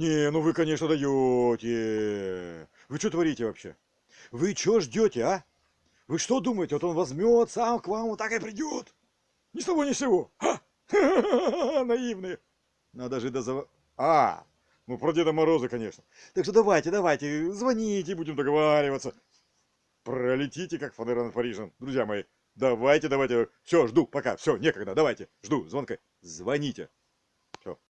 Не, ну вы, конечно, даете. Вы что творите вообще? Вы что ждете, а? Вы что думаете, вот он возьмет, сам к вам вот так и придет? Ни с того ни с сего. Ха! Наивные. Надо же до зав... А, ну про Деда Мороза, конечно. Так что давайте, давайте, звоните, будем договариваться. Пролетите, как фанера над Парижем, друзья мои. Давайте, давайте. Все, жду, пока. Все, некогда, давайте. Жду звонка. Звоните.